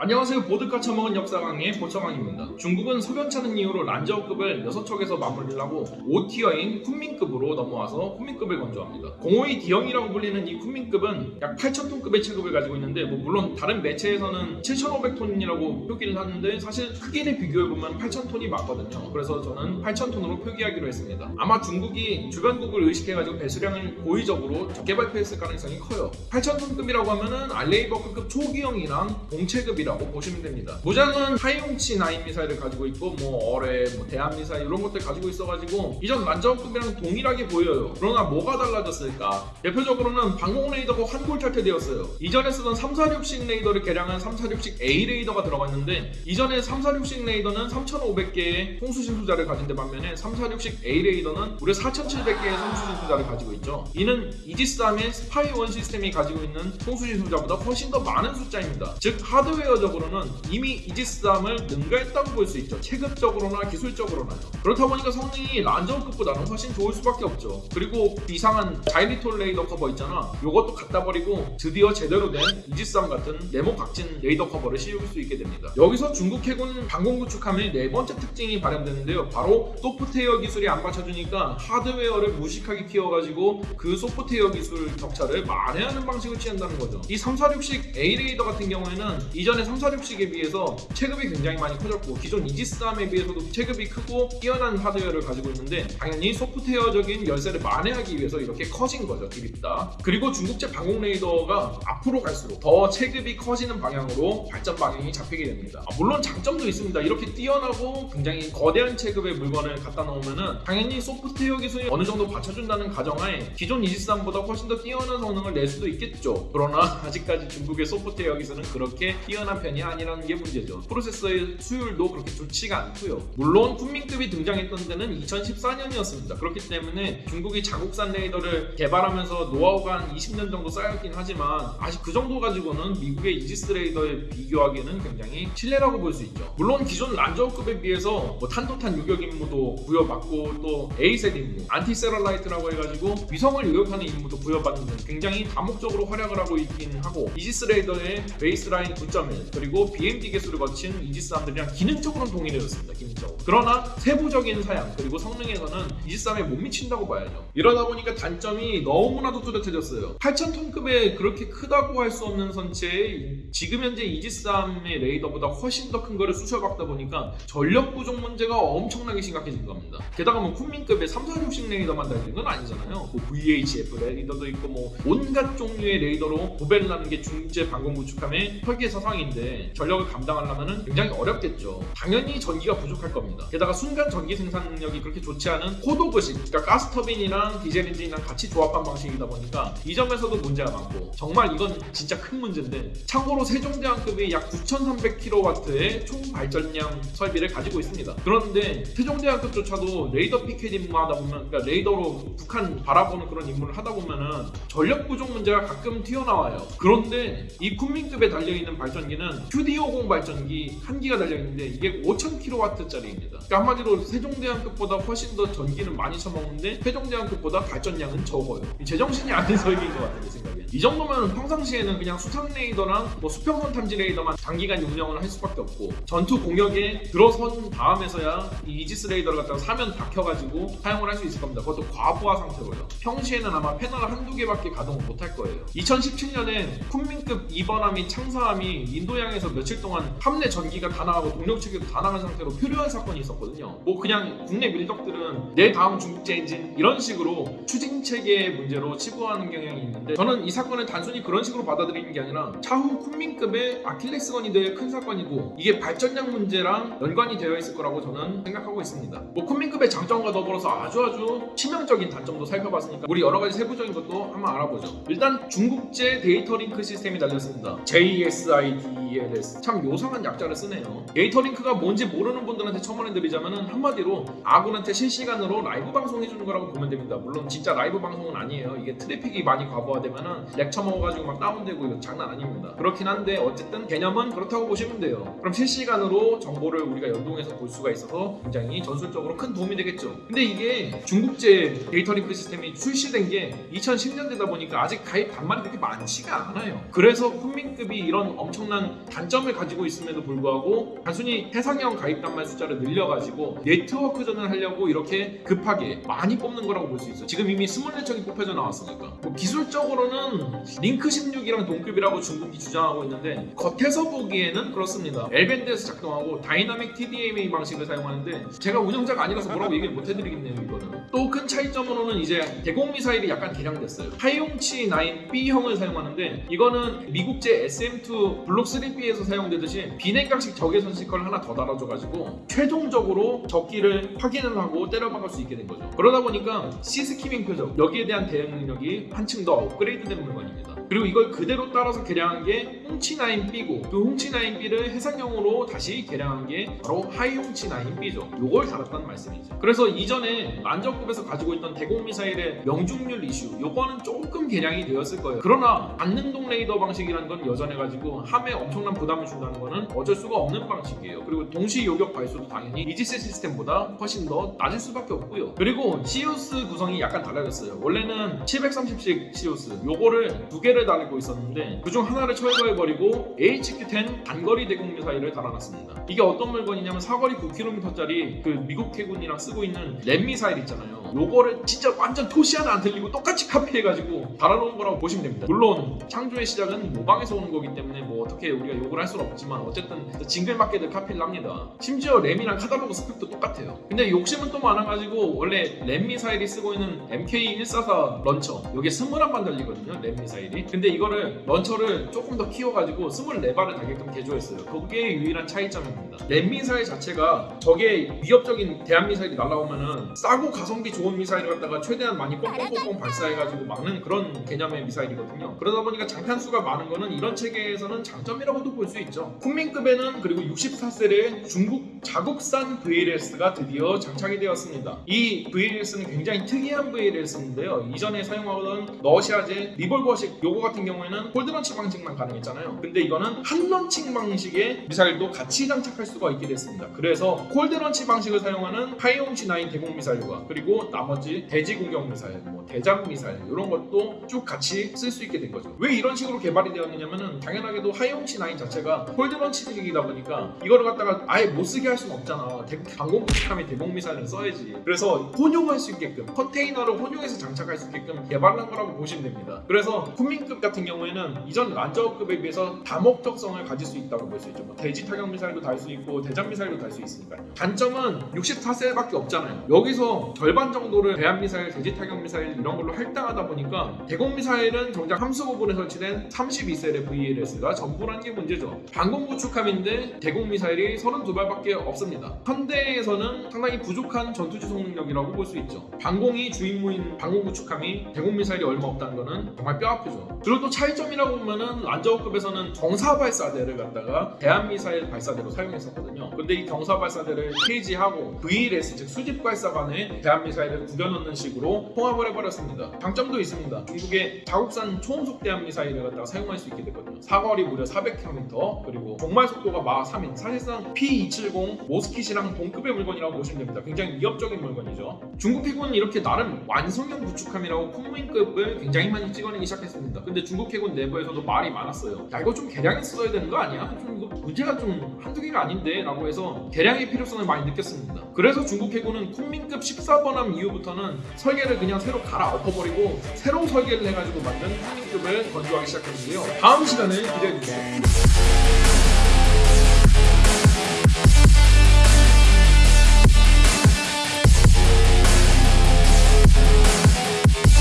안녕하세요. 보드카 처먹은 역사 강의 보처강입니다. 중국은 소변차는 이유로 란저우급을 6척에서 맞물리려고 5티어인 쿤민급으로 넘어와서 쿤민급을 건조합니다. 052 D형이라고 불리는 이 쿤민급은 약 8,000톤급의 체급을 가지고 있는데 뭐 물론 다른 매체에서는 7,500톤이라고 표기를 하는데 사실 크기를 비교해보면 8,000톤이 맞거든요. 그래서 저는 8,000톤으로 표기하기로 했습니다. 아마 중국이 주변국을 의식해가지고 배수량을 고의적으로 적게 발표했을 가능성이 커요. 8,000톤급이라고 하면은 알레이버급 초기형이랑 동체급이 라고 보시면 됩니다. 무장은 하이용치 9 미사일을 가지고 있고 뭐 어뢰, 뭐 대함 미사일 이런 것들 가지고 있어가지고 이전 란저급이랑 동일하게 보여요. 그러나 뭐가 달라졌을까? 대표적으로는 방공 레이더가 환골탈태되었어요. 이전에 쓰던 346식 레이더를 개량한 346식 A 레이더가 들어갔는데 이전에 346식 레이더는 3,500개의 송수신 소자를 가진 데 반면에 346식 A 레이더는 무려 4,700개의 송수신 소자를 가지고 있죠. 이는 이지스함의 SPY one 시스템이 가지고 있는 송수신 소자보다 훨씬 더 많은 숫자입니다. 즉 하드웨어 적으로는 이미 이지스함을 능가했다고 볼 수 있죠. 체급적으로나 기술적으로나요. 그렇다 보니까 성능이 란저우급보다는 훨씬 좋을 수밖에 없죠. 그리고 이상한 자일리톨 레이더 커버 있잖아. 요것도 갖다 버리고 드디어 제대로 된 이지스함 같은 네모 각진 레이더 커버를 씌울 수 있게 됩니다. 여기서 중국 해군 방공 구축함의 네 번째 특징이 발현되는데요. 바로 소프트웨어 기술이 안 받쳐주니까 하드웨어를 무식하게 키워가지고 그 소프트웨어 기술 격차를 만회하는 방식을 취한다는 거죠. 이 346식 A 레이더 같은 경우에는 이전에 346식에 비해서 체급이 굉장히 많이 커졌고 기존 이지스함에 비해서도 체급이 크고 뛰어난 하드웨어를 가지고 있는데 당연히 소프트웨어적인 열세를 만회하기 위해서 이렇게 커진 거죠 드립다. 그리고 중국제 방공 레이더가 앞으로 갈수록 더 체급이 커지는 방향으로 발전 방향이 잡히게 됩니다. 아, 물론 장점도 있습니다. 이렇게 뛰어나고 굉장히 거대한 체급의 물건을 갖다 놓으면은 당연히 소프트웨어 기술이 어느 정도 받쳐준다는 가정하에 기존 이지스함보다 훨씬 더 뛰어난 성능을 낼 수도 있겠죠. 그러나 아직까지 중국의 소프트웨어 기술은 그렇게 뛰어난 편이 아니라는 게 문제죠 프로세서의 수율도 그렇게 좋지가 않고요. 물론 쿤밍급이 등장했던 때는 2014년이었습니다. 그렇기 때문에 중국이 자국산 레이더를 개발하면서 노하우가 한 20년 정도 쌓였긴 하지만 아직 그 정도 가지고는 미국의 이지스 레이더에 비교하기에는 굉장히 실례라고 볼 수 있죠. 물론 기존 란저우급에 비해서 뭐 탄도탄 요격 임무도 부여받고 또 ASAT 임무, anti-satellite라고 해가지고 위성을 요격하는 임무도 부여받는 등 굉장히 다목적으로 활약을 하고 있긴 하고 이지스 레이더의 baseline 9.1 그리고 BMD 개수를 거친 이지스함들이랑 기능적으로는 동일해졌습니다. 기능적으로. 그러나 세부적인 사양 그리고 성능에서는 이지스함에 못 미친다고 봐야죠. 이러다 보니까 단점이 너무나도 뚜렷해졌어요. 8,000톤급에 그렇게 크다고 할 수 없는 선체에 지금 현재 이지스함의 레이더보다 훨씬 더 큰 거를 쑤셔박다 보니까 전력 부족 문제가 엄청나게 심각해진 겁니다. 게다가 뭐 쿤밍급의 346식 레이더만 달린 건 아니잖아요. 뭐 VHF 레이더도 있고 뭐 온갖 종류의 레이더로 도배를 하는 게 중국제 방공 구축함의 설계 사상 인데 전력을 감당하려면 굉장히 어렵겠죠. 당연히 전기가 부족할 겁니다. 게다가 순간 전기 생산 능력이 그렇게 좋지 않은 CODOG식, 그러니까 가스터빈이랑 디젤 엔진이랑 같이 조합한 방식이다 보니까 이 점에서도 문제가 많고 정말 이건 진짜 큰 문제인데 참고로 세종대왕급이 약 9,300kW의 총 발전량 설비를 가지고 있습니다. 그런데 세종대왕급조차도 레이더 피켓 임무하다 보면 그러니까 레이더로 북한 바라보는 그런 임무를 하다 보면은 전력 부족 문제가 가끔 튀어나와요. 그런데 이 쿤밍급에 달려 있는 발전기는 QD50 발전기 한 기가 달려 있는데 이게 5,000kW짜리입니다. 그러니까 한마디로 세종대왕급보다 훨씬 더 전기는 많이 처먹는데 세종대왕급보다 발전량은 적어요. 이 제정신이 아닌 설계인 것 같아요, 제 생각엔. 이 정도면 평상시에는 그냥 수상 레이더랑 뭐 수평선 탐지 레이더만 장기간 운영을 할 수밖에 없고 전투 공격에 들어선 다음에서야 이 이지스 레이더를 갖다가 사면 박혀가지고 사용을 할 수 있을 겁니다. 그것도 과부하 상태로요. 평시에는 아마 패널 한두 개밖에 가동을 못할 거예요. 2017년에 쿤민급 2번함이 창사함이 인도양에서 며칠 동안 함내 전기가 다 나가고 동력 체계도 다 나간 상태로 표류한 사건이 있었거든요. 뭐 그냥 국내 밀덕들은 내 다음 중국제 엔진 이런 식으로 추진 체계의 문제로 치부하는 경향이 있는데 저는 이 사건을 단순히 그런 식으로 받아들이는 게 아니라 차후 쿤민급의 아킬레스건이 될 큰 사건이고 이게 발전량 문제랑 연관이 되어 있을 거라고 저는 생각하고 있습니다. 뭐 쿤민급의 장점과 더불어서 아주 아주 치명적인 단점도 살펴봤으니까 우리 여러 가지 세부적인 것도 한번 알아보죠. 일단 중국제 데이터 링크 시스템이 달렸습니다. JSIDLS 참 요상한 약자를 쓰네요. 데이터 링크가 뭔지 모르는 분들한테 첨언해드리자면은 한마디로 아군한테 실시간으로 라이브 방송해주는 거라고 보면 됩니다. 물론 진짜 라이브 방송은 아니에요. 이게 트래픽이 많이 과부하되면은 lag 처먹어가지고 막 다운되고 이거 장난 아닙니다. 그렇긴 한데 어쨌든 개념은 그렇다고 보시면 돼요. 그럼 실시간으로 정보를 우리가 연동해서 볼 수가 있어서 굉장히 전술적으로 큰 도움이 되겠죠. 근데 이게 중국제 데이터 링크 시스템이 출시된 게 2010년대다 보니까 아직 가입 단말이 그렇게 많지가 않아요. 그래서 쿤민급이 이런 엄청난 단점을 가지고 있음에도 불구하고 단순히 해상형 가입 단말 숫자를 늘려가지고 네트워크전을 하려고 이렇게 급하게 많이 뽑는 거라고 볼 수 있어요. 지금 이미 24척이 뽑혀져 나왔으니까. 뭐 기술적으로는 링크 16이랑 동급이라고 중국이 주장하고 있는데 겉에서 보기에는 그렇습니다. L band에서 작동하고 dynamic TDMA 방식을 사용하는데 제가 운영자가 아니라서 뭐라고 얘기를 못 해드리겠네요 이거는. 또 큰 차이점으로는 이제 대공 미사일이 약간 개량됐어요. 하이홍치 9B형을 사용하는데 이거는 미국제 SM2 블록 3B에서 사용되듯이 비냉각식 적외선 seeker를 하나 더 달아줘가지고 최종적으로 적기를 확인을 하고 때려박을 수 있게 된 거죠. 그러다 보니까 sea skimming 표적 여기에 대한 대응 능력이 한층 더 업그레이드된 물건입니다. 그리고 이걸 그대로 따라서 개량한 게 홍치9B고 그 홍치9B를 해상형으로 다시 개량한 게 바로 하이홍치9B죠. 요걸 달았다는 말씀이죠. 그래서 이전에 란저급에서 가지고 있던 대공 미사일의 명중률 이슈 요거는 조금 개량이 되었을 거예요. 그러나 반능동 레이더 방식이라는 건 여전해가지고 함에 엄청난 부담을 준다는 거는 어쩔 수가 없는 방식이에요. 그리고 동시 요격 발수도 당연히 이지스 시스템보다 훨씬 더 낮을 수밖에 없고요. 그리고 CIWS 구성이 약간 달라졌어요. 원래는 730식 CIWS 요거를 두 개를 달고 있었는데 그중 하나를 철거해버리고 HQ-10 단거리 대공 미사일을 달아놨습니다. 이게 어떤 물건이냐면 사거리 9km짜리 그 미국 해군이랑 쓰고 있는 램 미사일 있잖아요. 요거를 진짜 완전 토시 하나 안 틀리고 똑같이 카피해가지고 달아놓은 거라고 보시면 됩니다. 물론 창조의 시작은 모방에서 오는 거기 때문에 뭐 어떻게 우리 가 욕을 할 수는 없지만 어쨌든 징글맞게들 카피를 합니다. 심지어 램이랑 카탈로그 스펙도 똑같아요. 근데 욕심은 또 많아가지고 원래 램 미사일이 쓰고 있는 MK144 런처 여기에 21발 달리거든요. 램 미사일이. 근데 이거를 런처를 조금 더 키워가지고 24발을 달게끔 개조했어요. 그게 유일한 차이점입니다. 램 미사일 자체가 적의 위협적인 대한 미사일이 날라오면은 싸고 가성비 좋은 미사일을 갖다가 최대한 많이 뻥뻥뻥뻥 발사해가지고 막는 그런 개념의 미사일이거든요. 그러다 보니까 장탄 수가 많은 거는 이런 체계에서는 장점이라고 도 볼 수 있죠. 쿤민급에는 그리고 64셀의 중국 자국산 VLS가 드디어 장착이 되었습니다. 이 VLS는 굉장히 특이한 VLS인데요. 이전에 사용하던 러시아제 리볼버식 요거 같은 경우에는 cold launch 방식만 가능했잖아요. 근데 이거는 hot launching 방식의 미사일도 같이 장착할 수가 있게 됐습니다. 그래서 cold launch 방식을 사용하는 하이홍치9 대공 미사일과 그리고 나머지 대지 공격 미사일, 뭐 대잠 미사일 이런 것도 쭉 같이 쓸 수 있게 된 거죠. 왜 이런 식으로 개발이 되었느냐면은 당연하게도 하이홍치 9 자체가 cold launch식이다 보니까 이거를 갖다가 아예 못 쓰게 할 수는 없잖아. 대- 방공구축함에 대공 미사일을 써야지. 그래서 혼용할 수 있게끔 컨테이너를 혼용해서 장착할 수 있게끔 개발한 거라고 보시면 됩니다. 그래서 쿤민급 같은 경우에는 이전 란저급에 비해서 다목적성을 가질 수 있다고 볼 수 있죠. 뭐 대지 타격 미사일도 달 수 있고 대잠 미사일도 달 수 있으니까요. 단점은 64셀밖에 없잖아요. 여기서 절반 정도를 대한 미사일, 대지 타격 미사일 이런 걸로 할당하다 보니까 대공 미사일은 정작 함수 부분에 설치된 32셀의 VLS가 전부라는 게 문제죠. 방공 구축함인데 대공 미사일이 32발밖에 없습니다. 현대에서는 상당히 부족한 전투 지속 능력이라고 볼 수 있죠. 방공이 주임무인 방공 구축함이 대공 미사일이 얼마 없다는 거는 정말 뼈 아프죠. 그리고 또 차이점이라고 보면은 란저우급에서는 경사 발사대를 갖다가 대한 미사일 발사대로 사용했었거든요. 근데 이 경사 발사대를 폐지하고 VLS 즉 수직 발사관에 대한 미사일을 구겨넣는 식으로 통합을 해버렸습니다. 장점도 있습니다. 중국의 자국산 초음속 대한 미사일을 갖다가 사용할 수 있게 됐거든요. 사거리 무려 400km 그리고 종말 속도가 마 3인 사실상 P270 모스킷이랑 동급의 물건이라고 보시면 됩니다. 굉장히 위협적인 물건이죠. 중국 해군은 이렇게 나름 완성형 구축함이라고 쿵민급을 굉장히 많이 찍어내기 시작했습니다. 근데 중국 해군 내부에서도 말이 많았어요. 야 이거 좀 개량했어야 되는 거 아니야? 좀 이거 문제가 좀 한두 개가 아닌데 라고 해서 개량의 필요성을 많이 느꼈습니다. 그래서 중국 해군은 쿵민급 14번함 이후부터는 설계를 그냥 새로 갈아 엎어버리고 새로 설계를 해가지고 만든 쿵민급을 건조하기 시작했는데요. 다음 시간에 기대해주세요. Thank you.